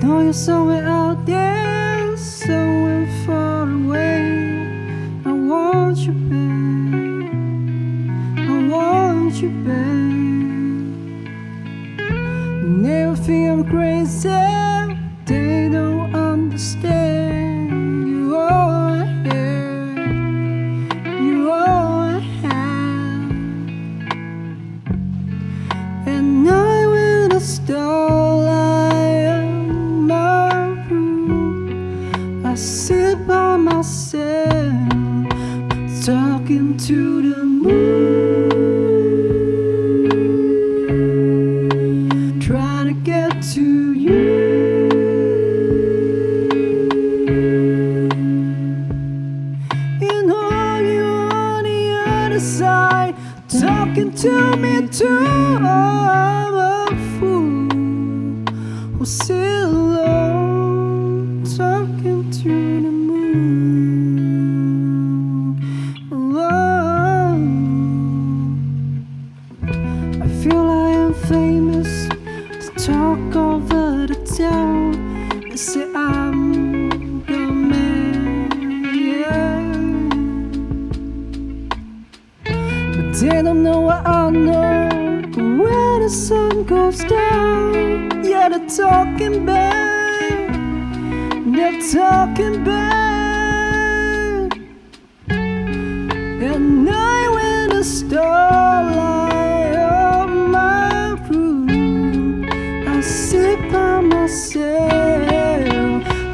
know you're somewhere out there, somewhere far away. I want you back. I want you back. Never think I'm crazy. They don't understand. Sit by myself, talking to the moon, trying to get to you. You know you're on the other side, talking to me too. I'm a fool who's to talk over the town. They say I'm the man. Yeah. But they don't know what I know. When the sun goes down, yeah, they're talking back. They're talking back. At night when the starlight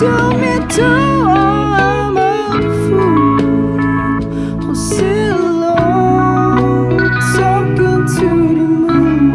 me. I'm a fool talking to the moon.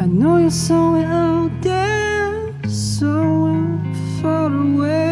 I know you're somewhere out there, somewhere far away.